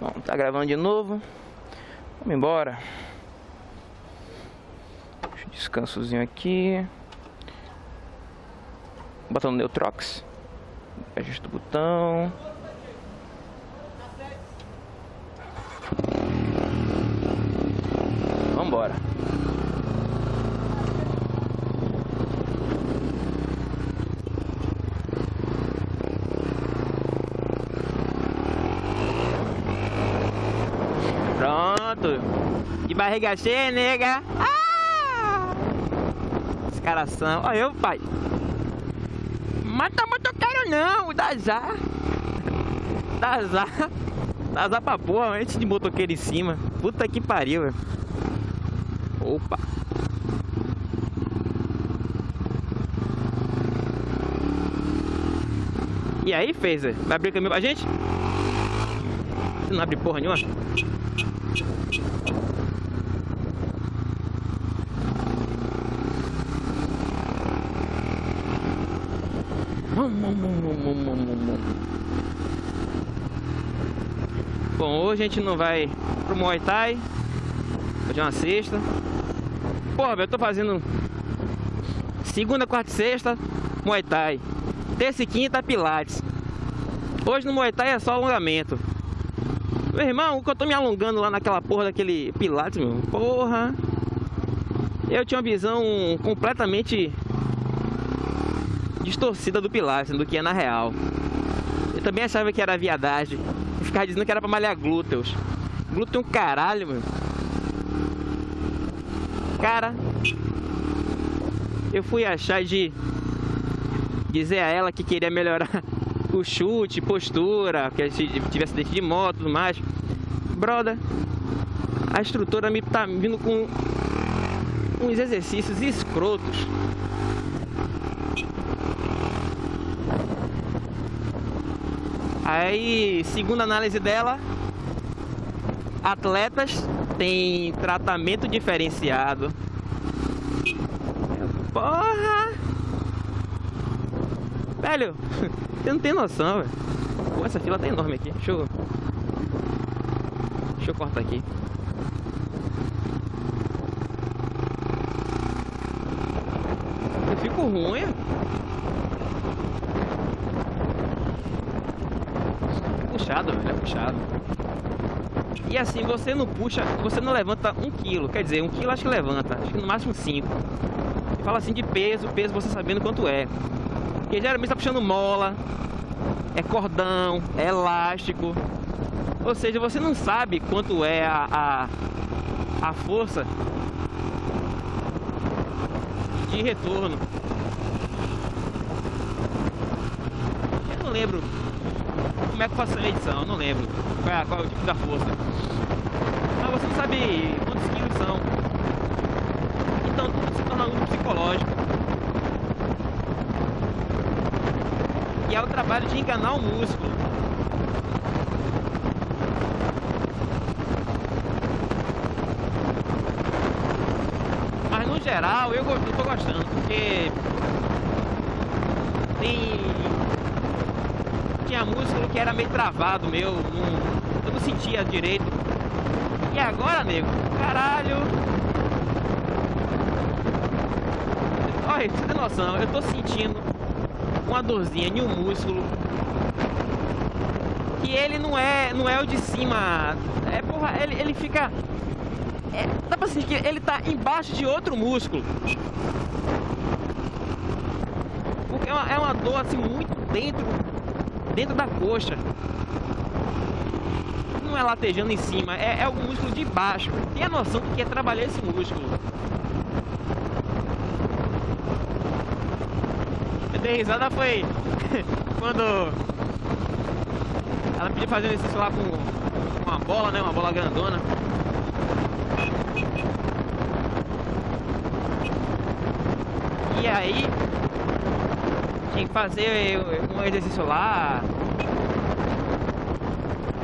Bom, tá gravando de novo. Vamos embora. Deixa um descansozinho aqui. Botão no Neutrox. Ajusta o botão. Barriga cheia, nega. Ah! Os caras são. Olha eu, pai. Mata motoqueiro não, dá azar. Dá azar. Dá azar pra porra, antes de motoqueiro em cima. Puta que pariu, velho. Opa. E aí, fez? Vai abrir caminho pra gente? Você não abre porra nenhuma? Bom, hoje a gente não vai pro Muay Thai. Hoje é uma sexta. Porra, eu tô fazendo segunda, quarta e sexta Muay Thai. Terça e quinta Pilates. Hoje no Muay Thai é só alongamento. Meu irmão, que eu tô me alongando lá naquela porra daquele Pilates, meu. Porra. Eu tinha uma visão completamente distorcida do Pilates, do que é na real. Eu também achava que era viadagem. Ficava dizendo que era pra malhar glúteos. Glúteo é um caralho. Cara, eu fui achar de dizer a ela que queria melhorar o chute, postura, que tivesse dente de moto tudo mais. Broda, a instrutora me tá vindo com uns exercícios escrotos. Aí, segundo a análise dela, atletas têm tratamento diferenciado. Porra! Velho, você não tem noção, velho. Pô, essa fila tá enorme aqui. Deixa eu... Deixa eu cortar aqui. Eu fico ruim. Puxado, velho. É puxado. E assim, você não puxa, você não levanta um quilo. Quer dizer, um quilo acho que levanta. Acho que no máximo cinco. Fala assim de peso, peso você sabendo quanto é. Porque geralmente tá puxando mola, é cordão, é elástico. Ou seja, você não sabe quanto é a, a, a força de retorno. Eu não lembro como é que faço a medição, eu não lembro qual é, qual é o tipo da força. Mas você não sabe quantos quilos são. Então tudo se torna algo psicológico. E é o trabalho de enganar o músculo. Mas no geral eu, eu tô gostando, porque tem. Tinha músculo que era meio travado meu, não, eu não sentia direito. E agora, nego, caralho. Olha, você tem noção, eu tô sentindo uma dorzinha em um músculo que ele não é não é o de cima é porra ele, ele fica é, dá pra sentir que ele tá embaixo de outro músculo porque é uma, é uma dor assim muito dentro dentro da coxa não é latejando em cima é, é o músculo de baixo tem a noção do que é trabalhar esse músculo dei risada foi quando ela pediu fazer um exercício lá com uma bola, né? Uma bola grandona. E aí tinha que fazer um exercício lá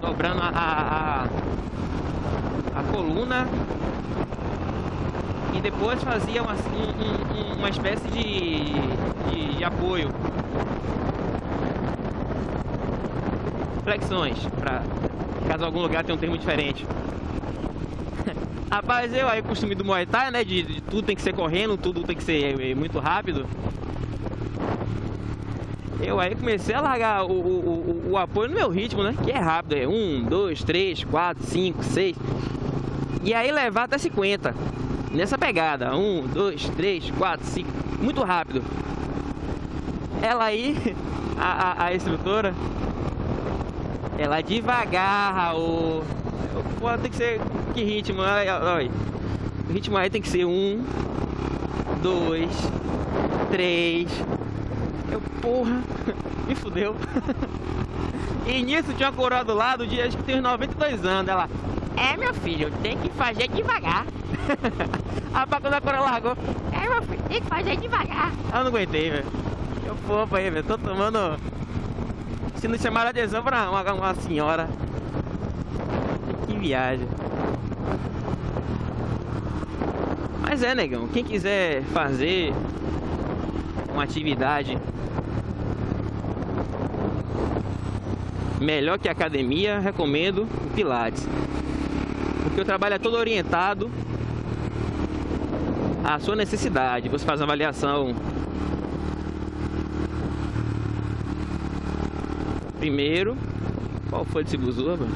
dobrando a, a, a coluna e depois fazia uma, um, uma espécie de, de, de apoio. Flexões para Caso algum lugar tenha um termo diferente. Rapaz, eu aí costume do Muay Thai, né? De, de, tudo tem que ser correndo, tudo tem que ser é, muito rápido. Eu aí comecei a largar o, o, o, o, apoio no meu ritmo, né? Que é rápido, é 1, 2, 3, 4, 5, 6. E aí levar até 50. Nessa pegada. 1, 2, 3, 4, 5. Muito rápido. Ela aí, a, a, instrutora, ela devagar, Raul. Pô, tem que ser. Que ritmo? Olha, O ritmo aí tem que ser um, dois, três. Porra, me fudeu. E nisso tinha uma coroa do lado de acho que tem uns 92 anos. Ela, é meu filho, tem que fazer devagar. a quando a coroa largou, é meu filho, tem que fazer devagar. Eu não aguentei, velho. Eu fofa aí, velho. Tô tomando. Se não chamar a atenção pra uma, uma senhora viagem. Mas é, negão, quem quiser fazer uma atividade melhor que academia, recomendo o Pilates. Porque o trabalho é todo orientado à sua necessidade. Você faz uma avaliação primeiro. Qual foi de Cibuzuba?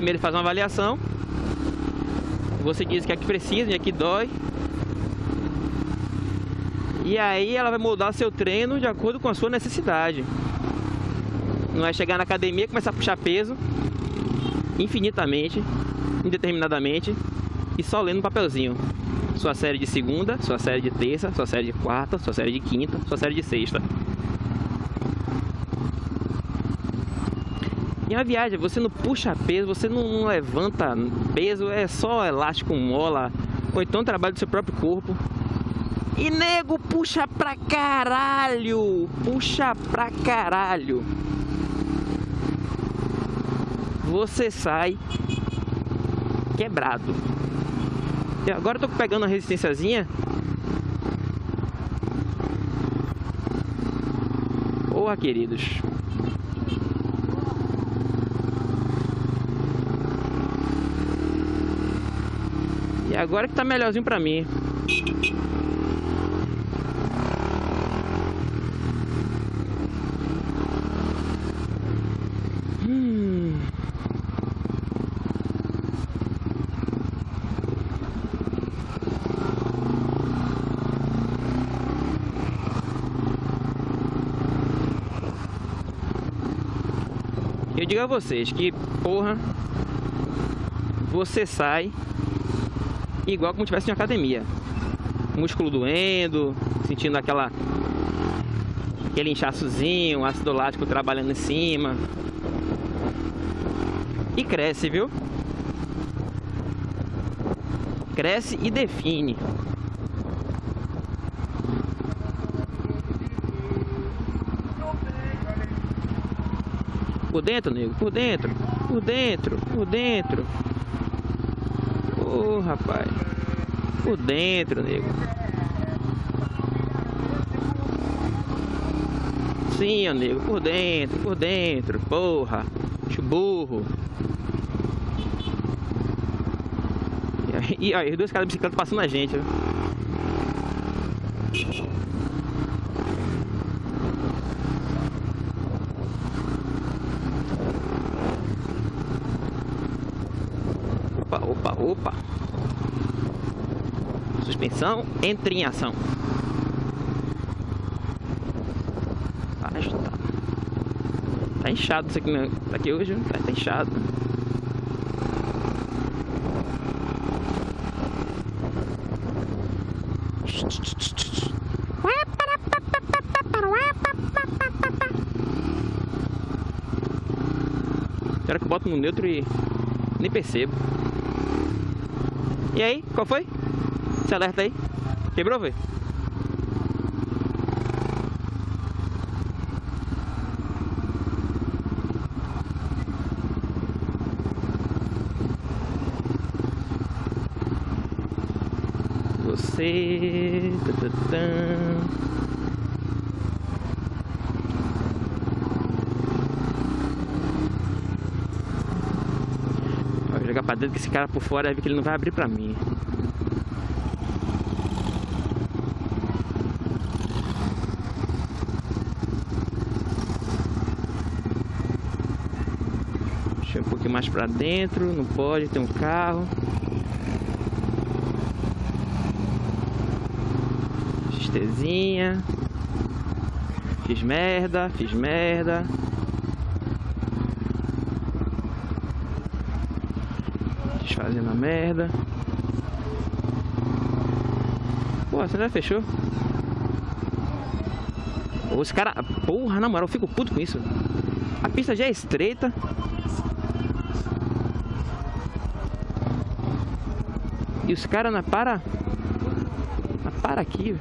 primeiro faz uma avaliação. Você diz que é que precisa e é que dói. E aí ela vai moldar seu treino de acordo com a sua necessidade. Não é chegar na academia e começar a puxar peso infinitamente, indeterminadamente e só lendo um papelzinho. Sua série de segunda, sua série de terça, sua série de quarta, sua série de quinta, sua série de sexta. E a viagem, você não puxa peso, você não, não levanta peso, é só elástico, mola, ou então trabalho do seu próprio corpo. E nego, puxa pra caralho! Puxa pra caralho! Você sai quebrado. E agora eu tô pegando a resistênciazinha. Porra, queridos. agora que tá melhorzinho pra mim. Hum. Eu digo a vocês que, porra, você sai igual como tivesse em academia. Músculo doendo, sentindo aquela aquele inchaçozinho, ácido lático trabalhando em cima. E cresce, viu? Cresce e define. Por dentro, nego, por dentro, por dentro, por dentro. Ô, oh, rapaz. Por dentro, nego. Sim, nego. Por dentro, por dentro. Porra. Burro. E aí, os dois caras de bicicleta passando a gente, ó. Opa, opa, opa. Suspensão, entre em ação. Tá, tá inchado isso aqui, né? tá aqui hoje, tá, tá inchado. Será que eu boto no neutro e nem percebo. E aí, qual foi? Se alerta aí. Quebrou, velho? Você... Vou jogar pra dentro que esse cara por fora vai ver que ele não vai abrir pra mim. Mais pra dentro, não pode, tem um carro. XTzinha. Fiz merda, fiz merda. Desfazendo a merda. Pô, você já fechou? Pô, esse cara... Porra, na moral, eu fico puto com isso. A pista já é estreita. E os caras não para... Não para aqui.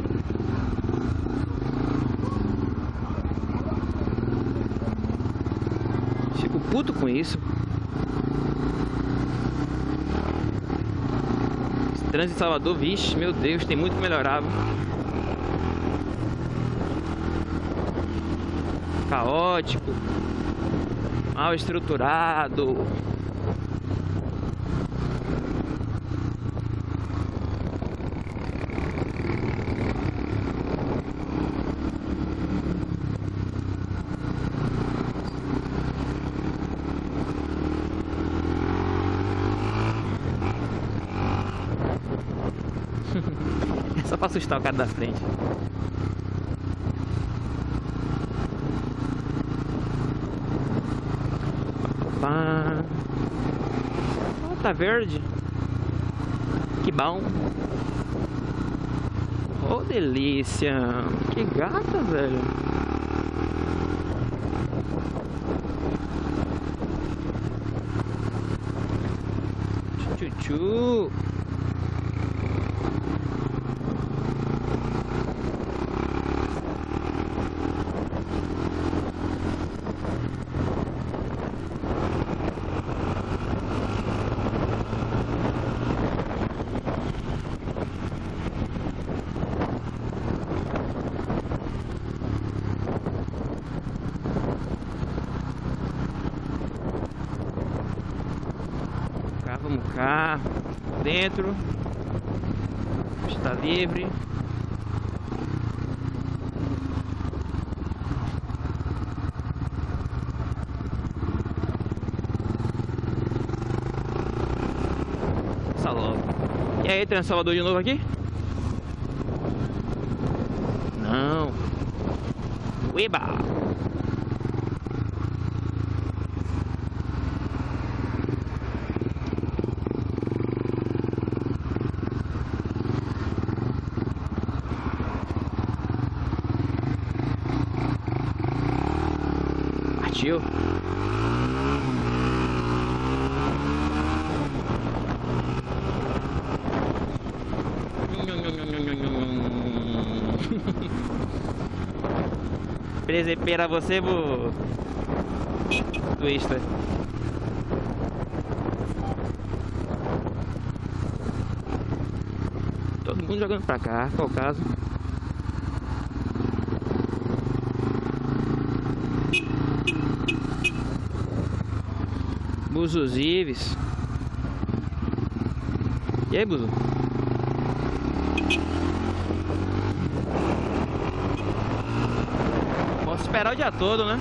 Fico puto com isso. Esse trânsito em Salvador, vixe, meu Deus, tem muito que melhorar. Caótico, mal estruturado. Pra assustar o cara da frente. Pá. Oh, tá verde. Que bom. Oh, delícia. Que gata, velho. Tchu-tchu. cá, vamos cá, dentro, está livre. Logo. E aí, Salvador de novo aqui? Não. Ueba! Presepeira você, bu... Twista. Todo mundo jogando pra cá, qual o caso? Buzos Ives. E aí, Buzu? Posso esperar o dia todo, né?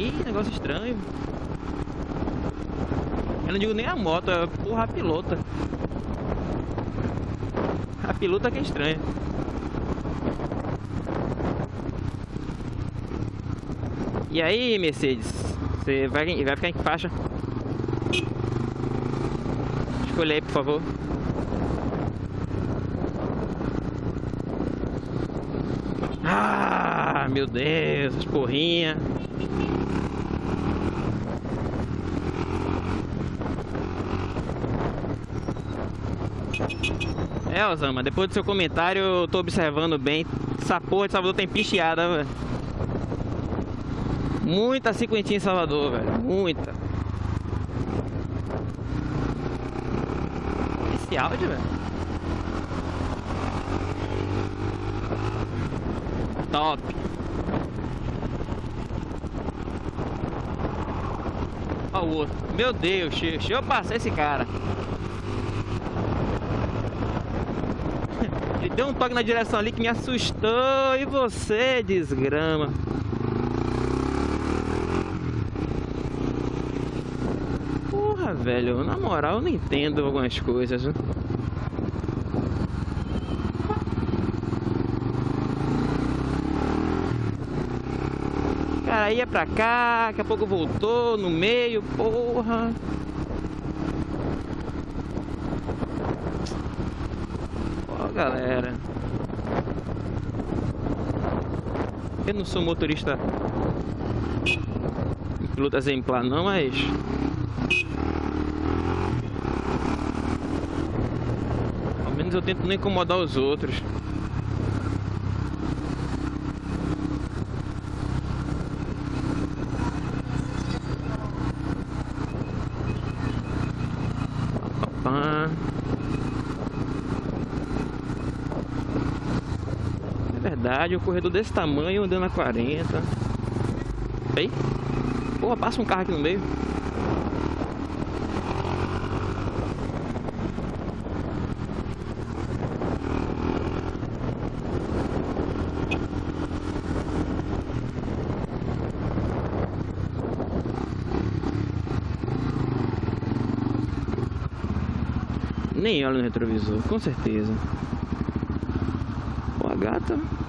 Ih, negócio estranho. Eu não digo nem a moto, é porra a pilota. A pilota que é estranha. E aí, Mercedes? Você vai, vai ficar em que faixa? Escolha aí, por favor. Ah, meu Deus, as porrinhas. É, Osama, depois do seu comentário eu tô observando bem. Essa porra de Salvador tem picheada, velho. Muita cinquentinha em Salvador, velho. Muita. Esse áudio, velho. Top. Olha o outro. Meu Deus, deixa eu passar esse cara. Deu um toque na direção ali que me assustou. E você, desgrama. Porra, velho. Na moral, eu não entendo algumas coisas. Cara, ia pra cá, daqui a pouco voltou no meio, porra. Galera. Eu não sou motorista piloto exemplar não, mas ao menos eu tento não incomodar os outros. Verdade, um corredor desse tamanho andando a 40. Aí. Porra, passa um carro aqui no meio. Nem olha no retrovisor, com certeza. A gata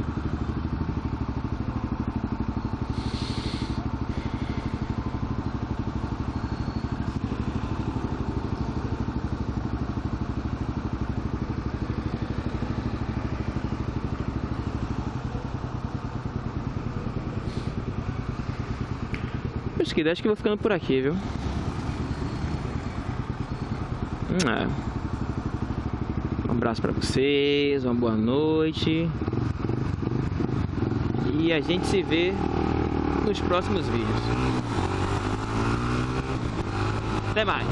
Que acho que vou ficando por aqui, viu? É. Um abraço pra vocês, uma boa noite. E a gente se vê nos próximos vídeos. Até mais.